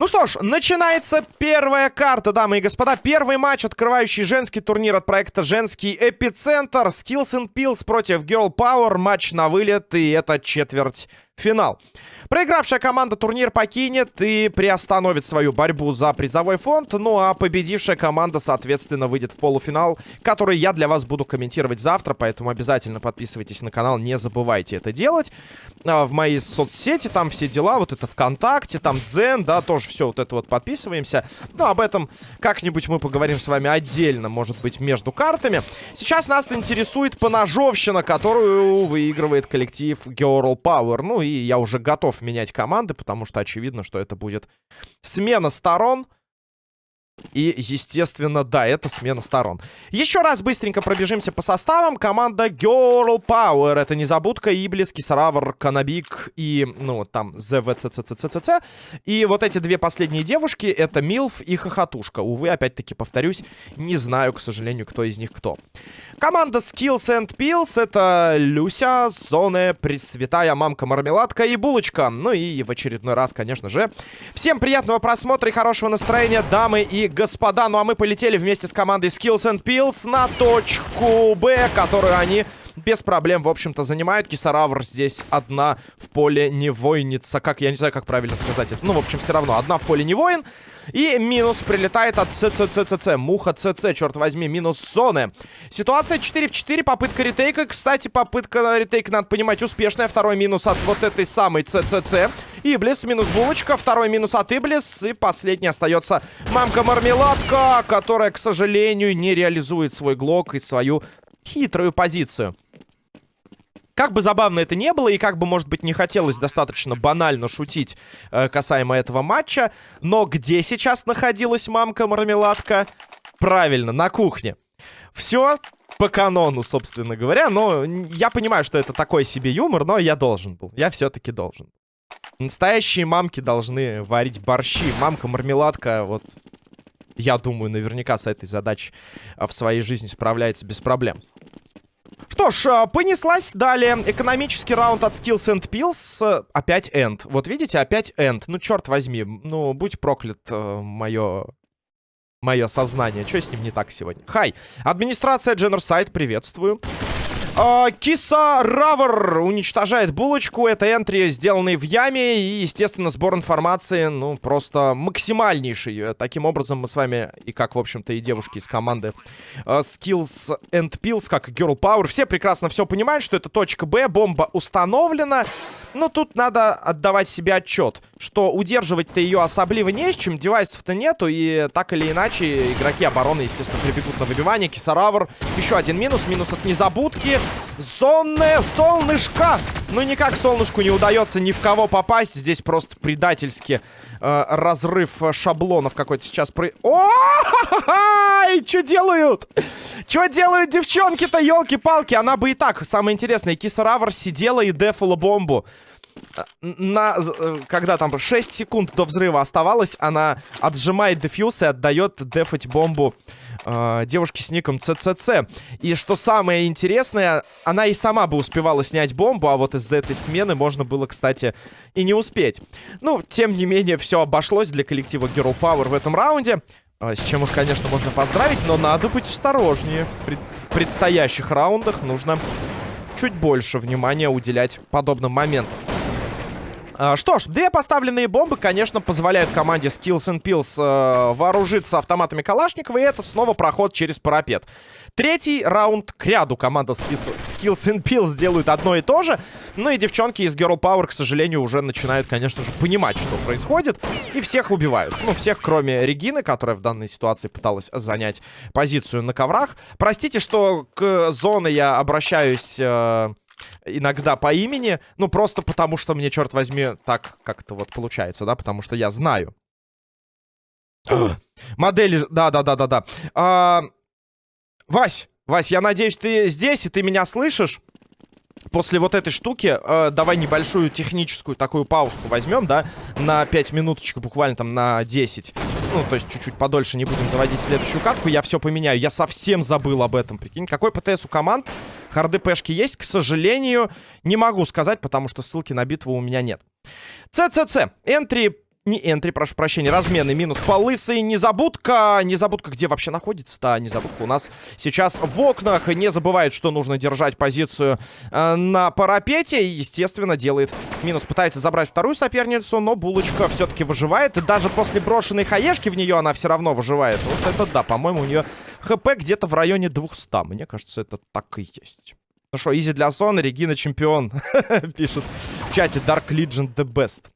Ну что ж, начинается первая карта, дамы и господа. Первый матч, открывающий женский турнир от проекта «Женский эпицентр». Skills and Pills против Girl Power. Матч на вылет, и это четверть финал. Проигравшая команда турнир покинет и приостановит свою борьбу за призовой фонд. Ну а победившая команда, соответственно, выйдет в полуфинал, который я для вас буду комментировать завтра. Поэтому обязательно подписывайтесь на канал, не забывайте это делать. А, в мои соцсети, там все дела, вот это ВКонтакте, там Дзен, да, тоже все вот это вот подписываемся. Но об этом как-нибудь мы поговорим с вами отдельно, может быть, между картами. Сейчас нас интересует поножовщина, которую выигрывает коллектив Girl Power. Ну и я уже готов менять команды, потому что очевидно, что это будет смена сторон. И, естественно, да, это смена сторон. Еще раз быстренько пробежимся по составам. Команда Girl Power. Это Незабудка, Иблис, Кисаравр, Канабик и, ну, там, ЗВЦЦЦЦЦ. И вот эти две последние девушки, это Милф и Хохотушка. Увы, опять-таки, повторюсь, не знаю, к сожалению, кто из них кто. Команда Skills and Pills. Это Люся, Зоны, Пресвятая Мамка, Мармеладка и Булочка. Ну и в очередной раз, конечно же. Всем приятного просмотра и хорошего настроения, дамы и господа. Ну а мы полетели вместе с командой Skills and Pills на точку Б, которую они без проблем, в общем-то, занимают. Кисаравр здесь одна в поле не воинница. Как, я не знаю, как правильно сказать это. Ну, в общем, все равно. Одна в поле не воин. И минус прилетает от ЦЦЦЦ. Муха ЦЦ, черт возьми, минус зоны. Ситуация 4 в 4, попытка ретейка. Кстати, попытка ретейка, надо понимать, успешная. Второй минус от вот этой самой ЦЦЦ. Иблис минус булочка, второй минус от Иблис. И последний остается мамка-мармеладка, которая, к сожалению, не реализует свой глок и свою хитрую позицию. Как бы забавно это не было, и как бы, может быть, не хотелось достаточно банально шутить э, касаемо этого матча, но где сейчас находилась мамка-мармеладка? Правильно, на кухне. Все по канону, собственно говоря, но я понимаю, что это такой себе юмор, но я должен был, я все-таки должен. Настоящие мамки должны варить борщи. Мамка-мармеладка, вот, я думаю, наверняка с этой задачей э, в своей жизни справляется без проблем. Что ж, а, понеслась далее. Экономический раунд от Skills and Pills. Опять End. Вот видите, опять End. Ну, черт возьми. Ну, будь проклят э, мое... Мое сознание. Что с ним не так сегодня? Хай. Администрация Genocide, приветствую. А, Киса Равер уничтожает булочку. Это энтри, сделанный в яме. И, естественно, сбор информации, ну, просто максимальнейший. Таким образом, мы с вами, и как, в общем-то, и девушки из команды uh, Skills and Pills, как и Girl Power, все прекрасно все понимают, что это точка Б, бомба установлена. Но тут надо отдавать себе отчет, что удерживать-то ее особливо не с чем, девайсов-то нету, и так или иначе игроки обороны, естественно, прибегут на выбивание. Кисаравр, еще один минус, минус от незабудки. Зонное солнышко! Ну, никак солнышку не удается ни в кого попасть, здесь просто предательски э, разрыв шаблонов какой-то сейчас при... О! Что делают? Что делают девчонки-то, елки-палки? Она бы и так, самое интересное, Кисаравр сидела и дефала бомбу. На, э, когда там 6 секунд до взрыва оставалось, она отжимает дефьюз и отдает дефать бомбу э, девушке с ником ЦЦЦ. И что самое интересное, она и сама бы успевала снять бомбу, а вот из-за этой смены можно было, кстати, и не успеть. Ну, тем не менее, все обошлось для коллектива Girl Power в этом раунде. Э, с чем их, конечно, можно поздравить, но надо быть осторожнее. В, пред... в предстоящих раундах нужно чуть больше внимания уделять подобным моментам. А, что ж, две поставленные бомбы, конечно, позволяют команде Skills and Pills э, вооружиться автоматами Калашникова, и это снова проход через парапет. Третий раунд к ряду команда Skills, Skills and Pills делают одно и то же. Ну и девчонки из Girl Power, к сожалению, уже начинают, конечно же, понимать, что происходит. И всех убивают. Ну, всех, кроме Регины, которая в данной ситуации пыталась занять позицию на коврах. Простите, что к зоне я обращаюсь... Э иногда по имени. Ну, просто потому, что мне, черт возьми, так как-то вот получается, да? Потому что я знаю. Модели... Да-да-да-да-да. А... Вась, Вась, я надеюсь, ты здесь, и ты меня слышишь? После вот этой штуки э, давай небольшую техническую такую паузу возьмем, да? На 5 минуточек, буквально там на 10. Ну, то есть чуть-чуть подольше не будем заводить следующую катку. Я все поменяю. Я совсем забыл об этом, прикинь. Какой ПТС у команд? Харды пешки есть? К сожалению, не могу сказать, потому что ссылки на битву у меня нет. ЦЦЦ. Энтри не энтри, прошу прощения, размены минус по лысой. Незабудка. Незабудка где вообще находится-то? Незабудка у нас сейчас в окнах. Не забывает, что нужно держать позицию э, на парапете. И, естественно, делает минус. Пытается забрать вторую соперницу, но булочка все-таки выживает. И даже после брошенной хаешки в нее она все равно выживает. Вот это да, по-моему, у нее хп где-то в районе 200. Мне кажется, это так и есть. Ну что, изи для зоны, Регина чемпион. Пишет в чате Dark Legion the best.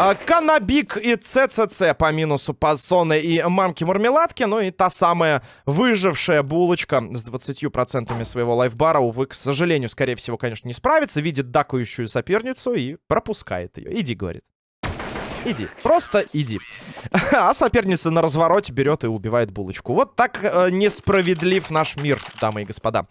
А, Канабик и ЦЦЦ по минусу Пассоны и Мамки Мармеладки. Ну и та самая выжившая булочка с 20% своего лайфбара. Увы, к сожалению, скорее всего, конечно, не справится. Видит дакающую соперницу и пропускает ее. Иди, говорит. Иди, просто иди. А соперница на развороте берет и убивает булочку. Вот так э, несправедлив наш мир, дамы и господа.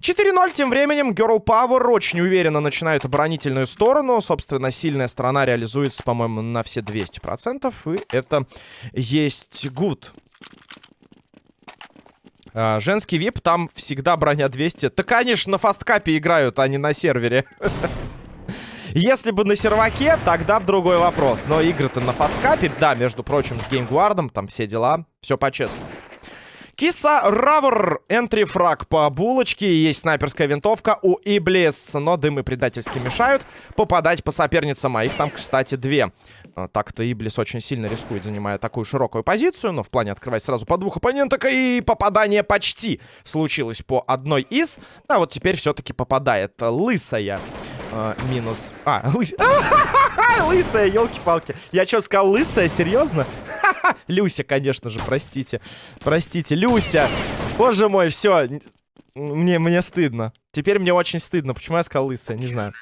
4-0 тем временем. Girl Power очень уверенно начинают оборонительную сторону. Собственно, сильная сторона реализуется, по-моему, на все 200%. И это есть good. А, женский вип, там всегда броня 200. Да, конечно, на фасткапе играют, а не на сервере. Если бы на серваке, тогда другой вопрос. Но игры-то на фасткапе, да, между прочим, с геймгвардом, там все дела, все по-честному. Киса Равр, энтри-фраг по булочке. Есть снайперская винтовка у Иблис, но дымы предательски мешают попадать по соперницам. А их там, кстати, две. А, так-то Иблис очень сильно рискует, занимая такую широкую позицию. Но в плане открывать сразу по двух оппоненток. И попадание почти случилось по одной из. А вот теперь все-таки попадает лысая. А, минус. А, лыс... лысая, елки-палки. Я что, сказал лысая? Серьезно? Люся, конечно же, простите. Простите, Люся. Боже мой, все. Мне, мне стыдно. Теперь мне очень стыдно. Почему я сказал лысая? Не знаю.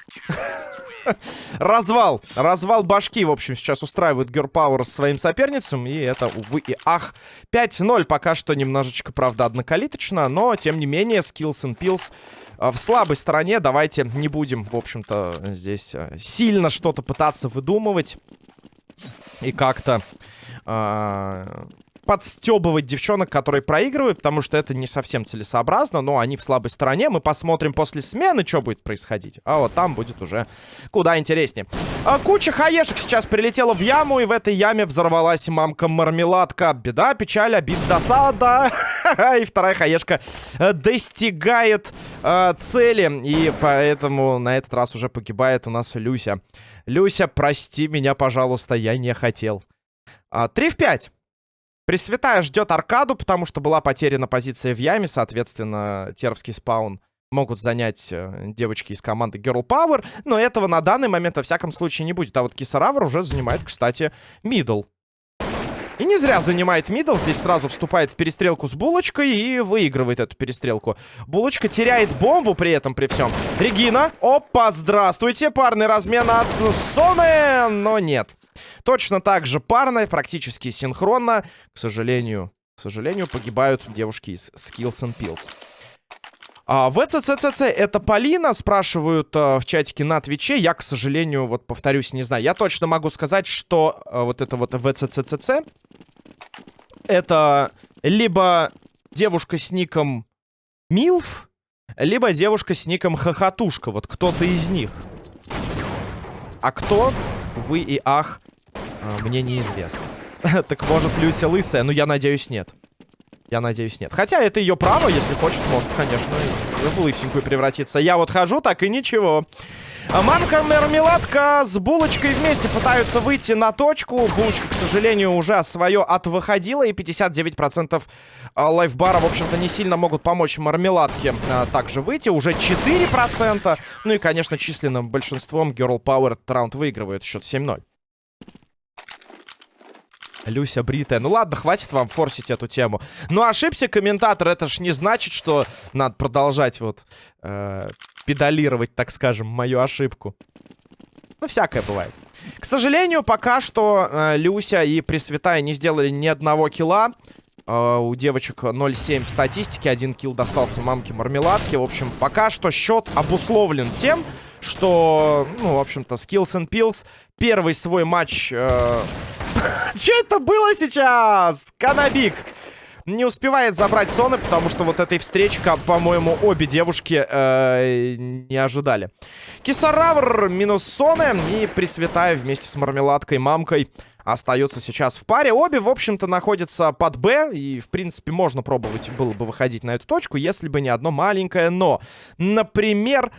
Развал. Развал башки, в общем, сейчас устраивает Герпауэр своим соперницем. И это, увы и ах. 5-0 пока что немножечко, правда, однокалиточно. Но, тем не менее, Skills and Pills а, в слабой стороне. Давайте не будем, в общем-то, здесь э, сильно что-то пытаться выдумывать. И как-то... Э подстебывать девчонок, которые проигрывают, потому что это не совсем целесообразно, но они в слабой стороне. Мы посмотрим после смены, что будет происходить. А вот там будет уже куда интереснее. А, куча хаешек сейчас прилетела в яму, и в этой яме взорвалась мамка-мармеладка. Беда, печаль, обид, досада. И вторая хаешка э, достигает э, цели, и поэтому на этот раз уже погибает у нас Люся. Люся, прости меня, пожалуйста, я не хотел. А, 3 в 5. Пресвятая ждет аркаду, потому что была потеряна позиция в яме, соответственно, тервский спаун могут занять э, девочки из команды Girl Power, но этого на данный момент, во всяком случае, не будет. А вот Кисаравр уже занимает, кстати, мидл. И не зря занимает мидл, здесь сразу вступает в перестрелку с Булочкой и выигрывает эту перестрелку. Булочка теряет бомбу при этом, при всем. Регина, опа, здравствуйте, парный размен от Соны, но нет. Точно так же парно, практически синхронно. К сожалению, к сожалению, погибают девушки из Skills and Pills. А, ВЦЦЦЦ это Полина, спрашивают а, в чатике на Твиче. Я, к сожалению, вот повторюсь, не знаю. Я точно могу сказать, что а, вот это вот ВЦЦЦЦ это либо девушка с ником Милф, либо девушка с ником Хохотушка. Вот кто-то из них. А кто? Вы и ах, мне неизвестно. так может Люся лысая? Ну, я надеюсь, нет. Я надеюсь, нет. Хотя это ее право, если хочет, может, конечно, в лысенькую превратиться. Я вот хожу, так и ничего. А мамка Мармеладка с Булочкой вместе пытаются выйти на точку. Булочка, к сожалению, уже свое отвыходила. И 59% а, лайфбара, в общем-то, не сильно могут помочь Мармеладке а, также выйти. Уже 4%. Ну и, конечно, численным большинством Girl Power этот раунд выигрывает счет 7-0. Люся бритая. Ну ладно, хватит вам форсить эту тему. Ну ошибся комментатор, это ж не значит, что надо продолжать вот э, педалировать, так скажем, мою ошибку. Ну всякое бывает. К сожалению, пока что э, Люся и Пресвятая не сделали ни одного килла. Э, у девочек 0,7 в статистике. Один килл достался мамке Мармеладке. В общем, пока что счет обусловлен тем, что, ну, в общем-то, Skills and Pills первый свой матч... Э... Что это было сейчас? Канабик не успевает забрать Соны, потому что вот этой встречи, по-моему, обе девушки э, не ожидали. Кисаравр минус Соны и Пресвятая вместе с Мармеладкой Мамкой остаются сейчас в паре. Обе, в общем-то, находятся под Б. И, в принципе, можно пробовать было бы выходить на эту точку, если бы не одно маленькое но. Например,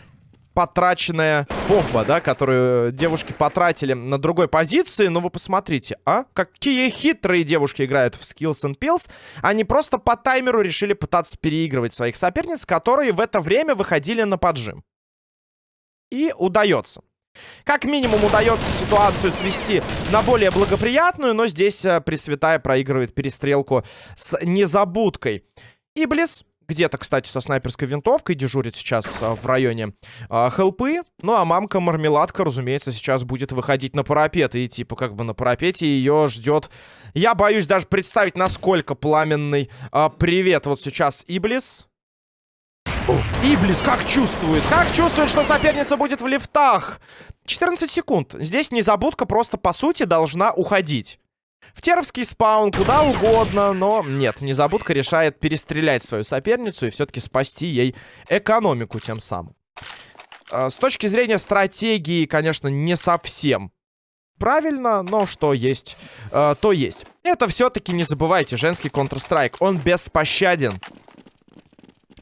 потраченная бомба, да, которую девушки потратили на другой позиции. Но вы посмотрите, а? Какие хитрые девушки играют в Skills and Pills. Они просто по таймеру решили пытаться переигрывать своих соперниц, которые в это время выходили на поджим. И удается. Как минимум удается ситуацию свести на более благоприятную, но здесь э, Пресвятая проигрывает перестрелку с незабудкой. Иблис где-то, кстати, со снайперской винтовкой дежурит сейчас а, в районе а, хелпы. Ну, а мамка Мармеладка, разумеется, сейчас будет выходить на парапет. И, типа, как бы на парапете ее ждет... Я боюсь даже представить, насколько пламенный а, привет вот сейчас Иблис. Иблис как чувствует? Как чувствует, что соперница будет в лифтах? 14 секунд. Здесь незабудка просто, по сути, должна уходить. В Теровский спаун, куда угодно, но нет, незабудка решает перестрелять свою соперницу и все-таки спасти ей экономику тем самым. А, с точки зрения стратегии, конечно, не совсем правильно, но что есть, э, то есть. Это все-таки, не забывайте, женский Counter-Strike, он беспощаден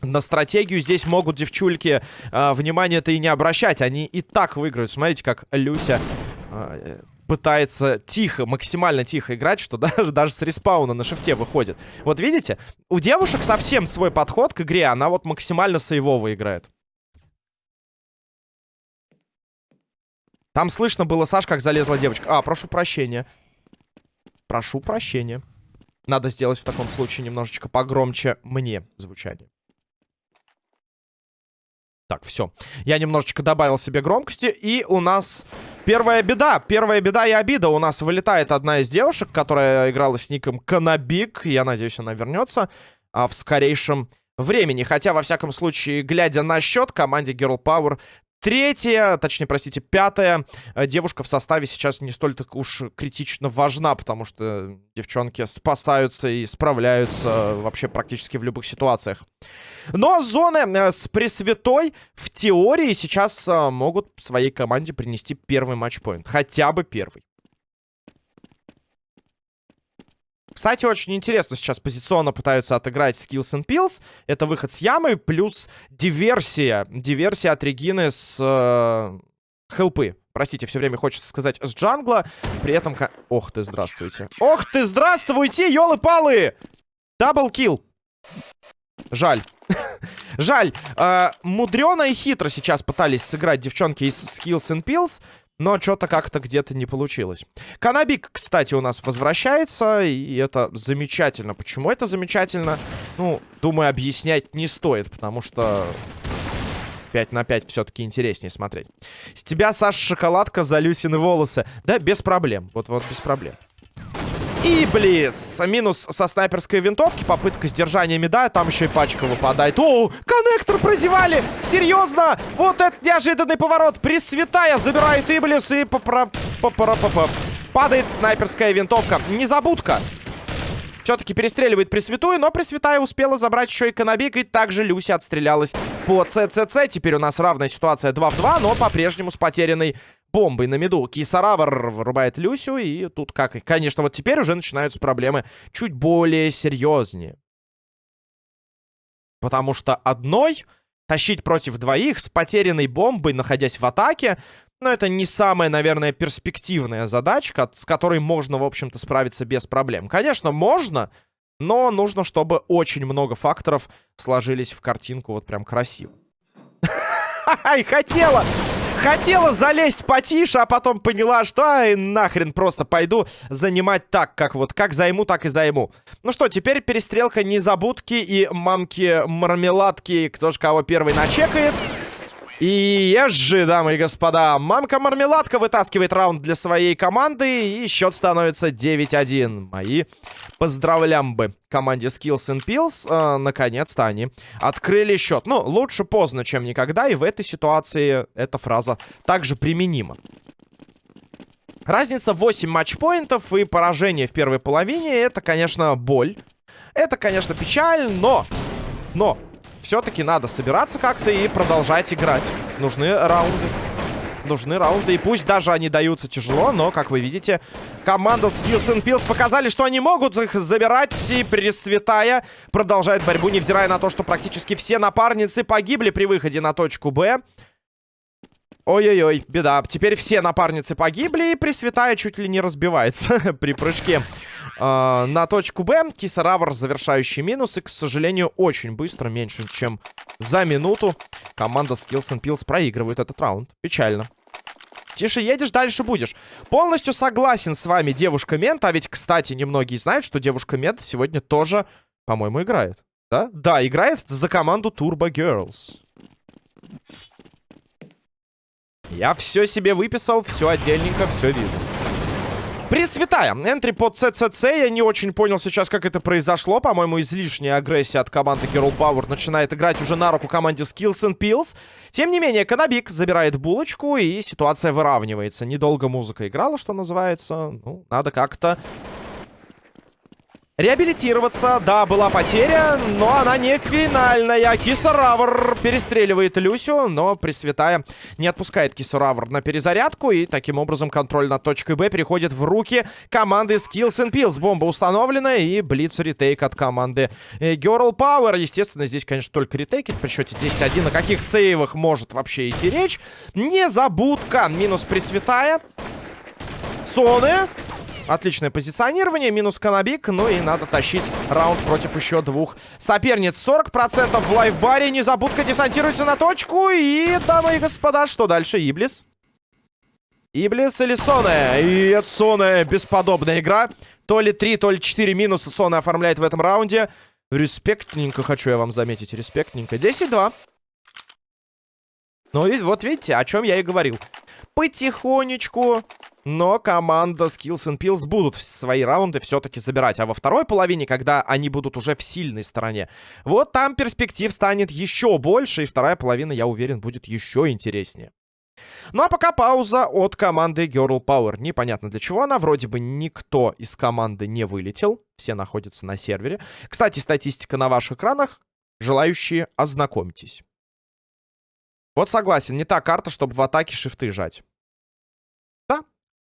на стратегию здесь могут девчульки э, внимание-то и не обращать. Они и так выиграют. Смотрите, как Люся э, пытается тихо, максимально тихо играть, что даже, даже с респауна на шифте выходит. Вот видите, у девушек совсем свой подход к игре. Она вот максимально сейвово играет. Там слышно было, Саш, как залезла девочка. А, прошу прощения. Прошу прощения. Надо сделать в таком случае немножечко погромче мне звучание. Так, все. Я немножечко добавил себе громкости. И у нас первая беда. Первая беда и обида. У нас вылетает одна из девушек, которая играла с ником Канабик. Я надеюсь, она вернется а, в скорейшем времени. Хотя, во всяком случае, глядя на счет, команде Girl Power Третья, точнее, простите, пятая э, девушка в составе сейчас не столь так уж критично важна, потому что девчонки спасаются и справляются вообще практически в любых ситуациях. Но зоны э, с Пресвятой в теории сейчас э, могут своей команде принести первый матчпоинт. Хотя бы первый. Кстати, очень интересно сейчас позиционно пытаются отыграть Skills and Pills. Это выход с ямы плюс диверсия. Диверсия от Регины с э, хелпы. Простите, все время хочется сказать с джангла. При этом... Ох ты, здравствуйте. Ох ты, здравствуйте, елы-палы! Даблкил. Жаль. Жаль. Э, мудрено и хитро сейчас пытались сыграть девчонки из Skills and Pills. Но что-то как-то где-то не получилось. Канабик, кстати, у нас возвращается. И это замечательно. Почему это замечательно? Ну, думаю, объяснять не стоит. Потому что 5 на 5 все-таки интереснее смотреть. С тебя, Саша, шоколадка за Люсины волосы. Да, без проблем. Вот-вот, без проблем. И, близ, минус со снайперской винтовки, попытка сдержания меда, там еще и пачка выпадает. О, коннектор прозевали! Серьезно? Вот это неожиданный поворот. Пресвятая забирает Иблис и падает снайперская винтовка. Незабудка. Все-таки перестреливает Пресвятую, но Пресвятая успела забрать еще и Конобик, и также Люся отстрелялась по ЦЦЦ. Теперь у нас равная ситуация 2 в 2, но по-прежнему с потерянной бомбой на меду. Кисаравр вырубает Люсю, и тут как... Конечно, вот теперь уже начинаются проблемы чуть более серьезнее. Потому что одной тащить против двоих с потерянной бомбой, находясь в атаке, ну, это не самая, наверное, перспективная задачка, с которой можно, в общем-то, справиться без проблем. Конечно, можно, но нужно, чтобы очень много факторов сложились в картинку вот прям красиво. Ай, хотела! Хотела залезть потише, а потом поняла, что ай, нахрен просто пойду занимать так, как вот, как займу, так и займу. Ну что, теперь перестрелка незабудки и мамки-мармеладки, кто же кого первый начекает. И езжи, дамы и господа. Мамка-мармеладка вытаскивает раунд для своей команды. И счет становится 9-1. Мои поздравлям бы команде Skills and Pills. Э, Наконец-то они открыли счет. Ну, лучше поздно, чем никогда. И в этой ситуации эта фраза также применима. Разница 8 матчпоинтов и поражение в первой половине. Это, конечно, боль. Это, конечно, печаль, но... Но все-таки надо собираться как-то и продолжать играть. Нужны раунды. Нужны раунды. И пусть даже они даются тяжело, но, как вы видите, команда Skills and Pills показали, что они могут их забирать. И Пресвятая продолжает борьбу, невзирая на то, что практически все напарницы погибли при выходе на точку Б. Ой-ой-ой, беда. Теперь все напарницы погибли, и Пресвятая чуть ли не разбивается при прыжке э, на точку Б. Кисаравр завершающий минус, и, к сожалению, очень быстро, меньше, чем за минуту, команда Skills and Pills проигрывает этот раунд. Печально. Тише едешь, дальше будешь. Полностью согласен с вами, девушка Мент. А ведь, кстати, немногие знают, что девушка Мент сегодня тоже, по-моему, играет. Да? Да, играет за команду Turbo Girls. Я все себе выписал, все отдельненько, все вижу. Пресвятая. Энтри под ЦЦЦ. Я не очень понял сейчас, как это произошло. По-моему, излишняя агрессия от команды Girl Power начинает играть уже на руку команде Skills and Pills. Тем не менее, Канабик забирает булочку, и ситуация выравнивается. Недолго музыка играла, что называется. Ну, надо как-то Реабилитироваться, да, была потеря, но она не финальная. Кисаравр перестреливает Люсю, но Пресвятая не отпускает Кисаравр на перезарядку. И таким образом контроль над точкой Б переходит в руки команды Skills and Pills. Бомба установлена и Блиц ретейк от команды э, Girl Power. Естественно, здесь, конечно, только ретейкить при счете 10-1. О каких сейвах может вообще идти речь? Незабудка. Минус Пресвятая. Соны. Отличное позиционирование, минус Канабик. Ну и надо тащить раунд против еще двух соперниц. 40% в лайфбаре. Незабудка десантируется на точку. И, дамы и господа, что дальше? Иблис. Иблис или Соне? И это Соне бесподобная игра. То ли 3, то ли 4 минуса Соне оформляет в этом раунде. Респектненько хочу я вам заметить. Респектненько. 10-2. Ну, вот видите, о чем я и говорил. Потихонечку но команда Skills and Pills будут свои раунды все-таки забирать. А во второй половине, когда они будут уже в сильной стороне, вот там перспектив станет еще больше. И вторая половина, я уверен, будет еще интереснее. Ну а пока пауза от команды Girl Power. Непонятно для чего она. Вроде бы никто из команды не вылетел. Все находятся на сервере. Кстати, статистика на ваших экранах. Желающие, ознакомьтесь. Вот согласен, не та карта, чтобы в атаке шифты жать.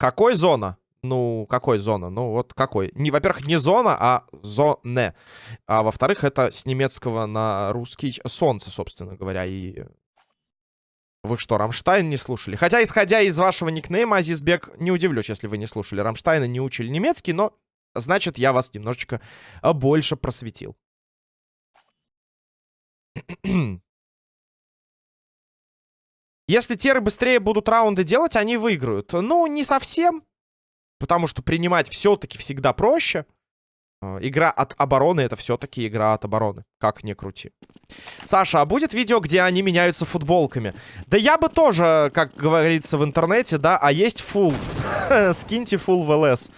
Какой зона? Ну, какой зона? Ну, вот какой? Не, во-первых, не зона, а Sonne. А во-вторых, это с немецкого на русский солнце, собственно говоря. И вы что, Рамштайн не слушали? Хотя, исходя из вашего никнейма, Азизбек, не удивлюсь, если вы не слушали. Рамштайна не учили немецкий, но, значит, я вас немножечко а, больше просветил. Если теры быстрее будут раунды делать, они выиграют. Ну, не совсем. Потому что принимать все-таки всегда проще. А, игра от обороны это все-таки игра от обороны. Как ни крути. Саша, а будет видео, где они меняются футболками? Да я бы тоже, как говорится в интернете, да, а есть фул. Скиньте фул в ЛС.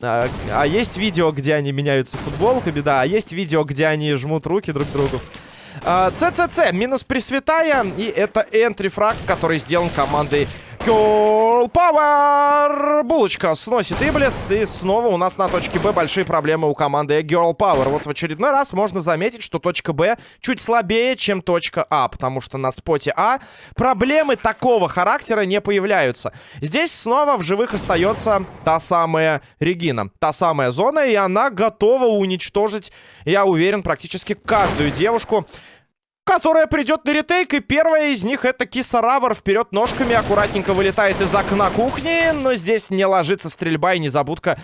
А, а есть видео, где они меняются футболками, да. А есть видео, где они жмут руки друг другу. ЦЦЦ, минус Пресвятая. И это энтри-фраг, который сделан командой Girl Power! Булочка сносит Иблис. И снова у нас на точке Б большие проблемы у команды Girl Power. Вот в очередной раз можно заметить, что точка Б чуть слабее, чем точка А. Потому что на споте А проблемы такого характера не появляются. Здесь снова в живых остается та самая Регина. Та самая зона. И она готова уничтожить, я уверен, практически каждую девушку которая придет на ретейк. И первая из них это Кисаравр. Вперед ножками аккуратненько вылетает из окна кухни. Но здесь не ложится стрельба и незабудка.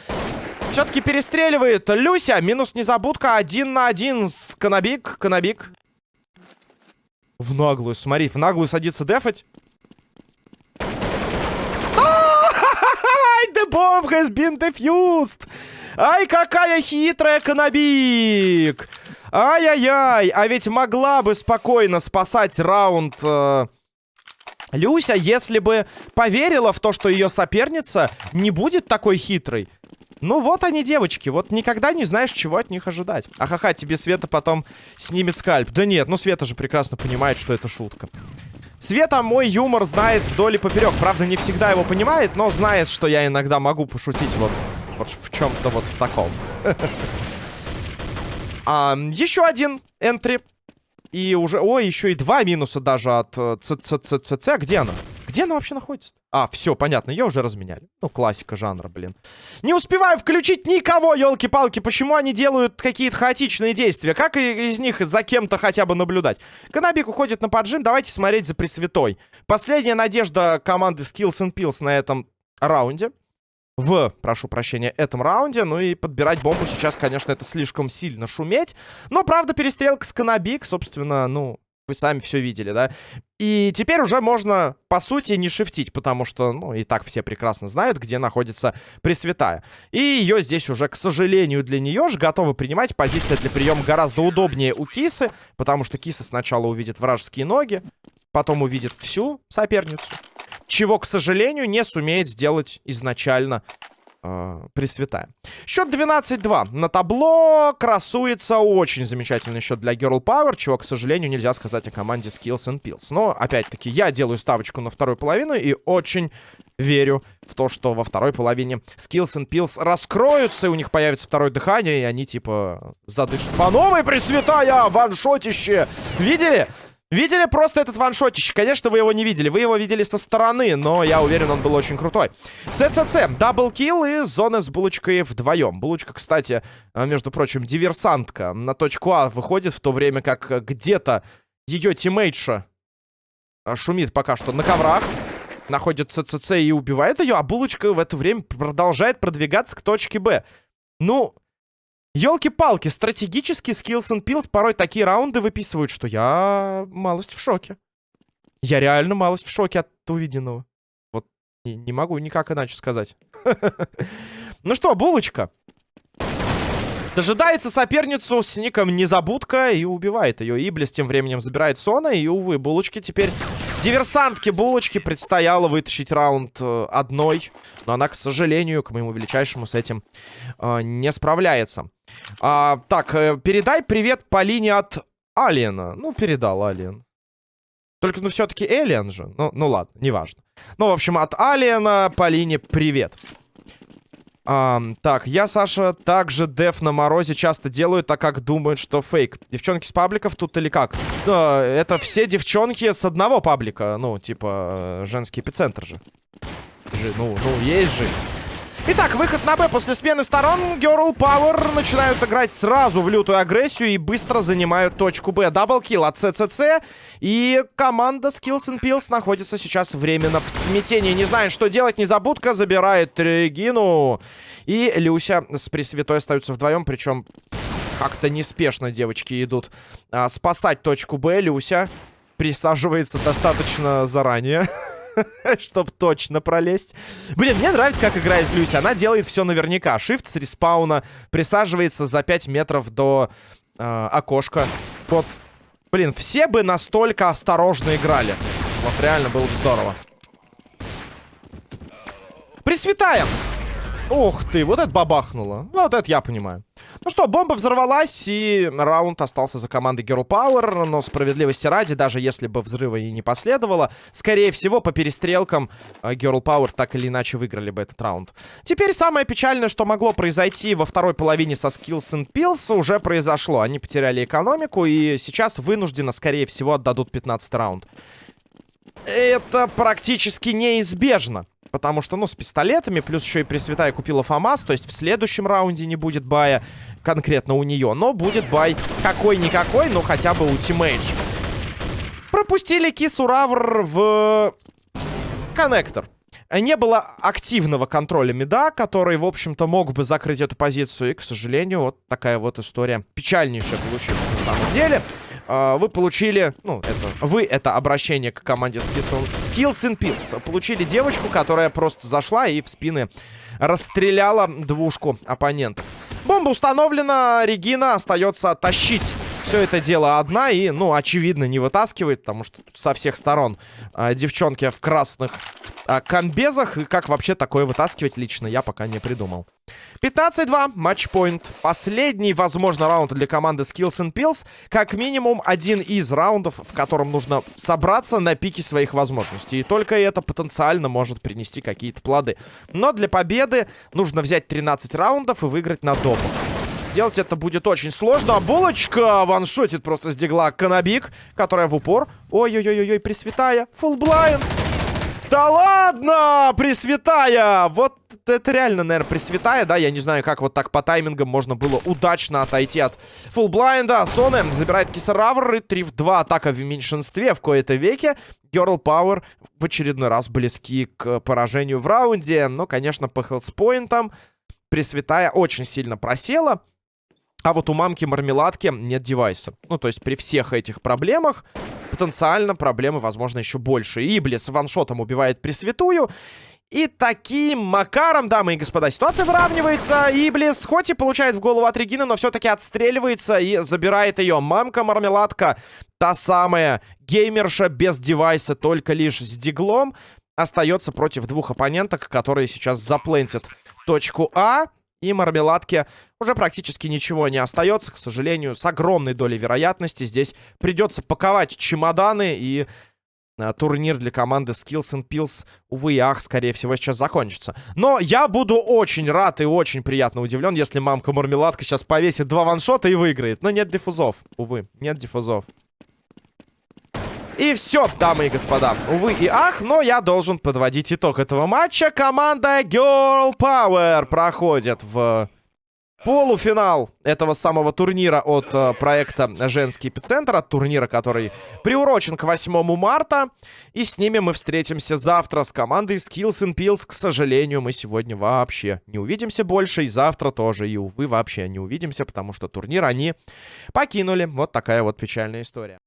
Все-таки перестреливает Люся. Минус незабудка. Один на один с Канабик. Канабик. В наглую, смотри, в наглую садится дефать. The bomb has been defused! Ай, какая хитрая Канабик! Ай-яй-яй, а ведь могла бы спокойно спасать раунд э, Люся, если бы поверила в то, что ее соперница не будет такой хитрой, ну вот они, девочки, вот никогда не знаешь, чего от них ожидать. Ахаха, тебе Света потом снимет скальп. Да нет, ну Света же прекрасно понимает, что это шутка. Света мой юмор знает вдоль и поперек. Правда, не всегда его понимает, но знает, что я иногда могу пошутить вот, вот в чем-то вот в таком. а, еще один энтри. И уже... Ой, еще и два минуса даже от ЦЦЦЦ. Э, Где она? Где она вообще находится? А, все, понятно, ее уже разменяли. Ну, классика жанра, блин. Не успеваю включить никого, елки-палки. Почему они делают какие-то хаотичные действия? Как из них за кем-то хотя бы наблюдать? Канабик уходит на поджим, давайте смотреть за Пресвятой. Последняя надежда команды Skills and Pills на этом раунде в, прошу прощения, этом раунде. Ну и подбирать бомбу сейчас, конечно, это слишком сильно шуметь. Но, правда, перестрелка с Канабик, собственно, ну, вы сами все видели, да? И теперь уже можно, по сути, не шифтить, потому что, ну, и так все прекрасно знают, где находится Пресвятая. И ее здесь уже, к сожалению, для нее же готовы принимать. Позиция для приема гораздо удобнее у Кисы, потому что Киса сначала увидит вражеские ноги, потом увидит всю соперницу чего, к сожалению, не сумеет сделать изначально э, Пресвятая. Счет 12-2. На табло красуется очень замечательный счет для Girl Power, чего, к сожалению, нельзя сказать о команде Skills and Pills. Но, опять-таки, я делаю ставочку на вторую половину и очень верю в то, что во второй половине Skills and Pills раскроются, и у них появится второе дыхание, и они, типа, задышат по новой Пресвятая! Ваншотище! Видели? Видели просто этот ваншотище? Конечно, вы его не видели. Вы его видели со стороны, но я уверен, он был очень крутой. ЦЦЦ. Даблкил и зона с булочкой вдвоем. Булочка, кстати, э, между прочим, диверсантка. На точку А выходит, в то время как где-то ее тиммейтша э, шумит пока что на коврах. Находит ЦЦЦ и убивает ее, а булочка в это время продолжает продвигаться к точке Б. Ну, Елки-палки, стратегический Skills and порой такие раунды выписывают, что я малость в шоке. Я реально малость в шоке от увиденного. Вот не, не могу никак иначе сказать. Ну что, булочка. Дожидается соперницу с ником Незабудка и убивает ее. Иблис тем временем забирает Сона. И, увы, булочки теперь Диверсантке булочки предстояло вытащить раунд э, одной. Но она, к сожалению, к моему величайшему с этим э, не справляется. А, так, э, передай привет по линии от Алиена. Ну, передал Алиен. Только, ну, все-таки Элиан же. Ну, ну ладно, неважно. Ну, в общем, от Алиена по линии привет. А, так, я, Саша, также деф на морозе часто делаю, так как думают, что фейк. Девчонки с пабликов тут или как? Да, это все девчонки с одного паблика. Ну, типа, э, женский эпицентр же. же ну, ну, есть же. Итак, выход на Б после смены сторон. Girl Power начинают играть сразу в лютую агрессию и быстро занимают точку Б. Даблкил от ЦЦЦ. И команда Skills and Pills находится сейчас временно в смятении. Не знает, что делать. Незабудка забирает Регину. И Люся с Пресвятой остаются вдвоем. Причем как-то неспешно девочки идут а, спасать точку Б. Люся присаживается достаточно заранее. Чтоб точно пролезть. Блин, мне нравится, как играет Люся. Она делает все наверняка. Shift с респауна. Присаживается за 5 метров до э, окошка. Вот. Блин, все бы настолько осторожно играли. Вот реально было бы здорово. Присветаем! Ух ты, вот это бабахнуло. Ну, вот это я понимаю. Ну что, бомба взорвалась, и раунд остался за командой Girl Power. Но справедливости ради, даже если бы взрыва и не последовало, скорее всего, по перестрелкам э, Girl Power так или иначе выиграли бы этот раунд. Теперь самое печальное, что могло произойти во второй половине со Skills and Pills, уже произошло. Они потеряли экономику, и сейчас вынужденно, скорее всего, отдадут 15 раунд. Это практически неизбежно. Потому что, ну, с пистолетами, плюс еще и Пресвятая купила ФАМАС, то есть в следующем раунде не будет бая конкретно у нее. Но будет бай какой-никакой, но хотя бы ультимейдж. Пропустили Кису Равр в коннектор. Не было активного контроля меда, который, в общем-то, мог бы закрыть эту позицию. И, к сожалению, вот такая вот история печальнейшая получилась на самом деле. А, вы получили, ну, это, вы это обращение к команде Skills, Skills and Pills. Получили девочку, которая просто зашла и в спины расстреляла двушку оппонентов. Бомба установлена, Регина остается тащить все это дело одна и, ну, очевидно, не вытаскивает, потому что со всех сторон а, девчонки в красных а, комбезах. И как вообще такое вытаскивать лично, я пока не придумал. 15-2, матчпоинт. Последний, возможно, раунд для команды Skills and Pills. Как минимум один из раундов, в котором нужно собраться на пике своих возможностей. И только это потенциально может принести какие-то плоды. Но для победы нужно взять 13 раундов и выиграть на допах. Делать это будет очень сложно. Булочка ваншотит просто с дигла Канабик, которая в упор. Ой-ой-ой-ой, пресвятая. Фулл блайнд. Да ладно, Пресвятая! Вот это реально, наверное, Пресвятая, да? Я не знаю, как вот так по таймингам можно было удачно отойти от фуллблайнда. Соне забирает Кисаравр и 3 в 2 атака в меньшинстве в кои-то веке. Girl Power в очередной раз близки к поражению в раунде. Но, конечно, по хелспоинтам Пресвятая очень сильно просела. А вот у мамки мармеладки нет девайса. Ну, то есть при всех этих проблемах потенциально проблемы, возможно, еще больше. Иблис ваншотом убивает Пресвятую. И таким макаром, дамы и господа, ситуация выравнивается. Иблис хоть и получает в голову от Регины, но все-таки отстреливается и забирает ее. Мамка-мармеладка, та самая геймерша без девайса, только лишь с диглом, остается против двух оппоненток, которые сейчас заплентят точку А. И мармеладке уже практически ничего не остается, к сожалению, с огромной долей вероятности. Здесь придется паковать чемоданы и а, турнир для команды Skills and Pills, увы и ах, скорее всего, сейчас закончится. Но я буду очень рад и очень приятно удивлен, если мамка-мармеладка сейчас повесит два ваншота и выиграет. Но нет диффузов, увы, нет диффузов. И все, дамы и господа. Увы и ах, но я должен подводить итог этого матча. Команда Girl Power проходит в полуфинал этого самого турнира от э, проекта «Женский эпицентр», от турнира, который приурочен к 8 марта. И с ними мы встретимся завтра с командой Skills and Pills. К сожалению, мы сегодня вообще не увидимся больше, и завтра тоже, и, увы, вообще не увидимся, потому что турнир они покинули. Вот такая вот печальная история.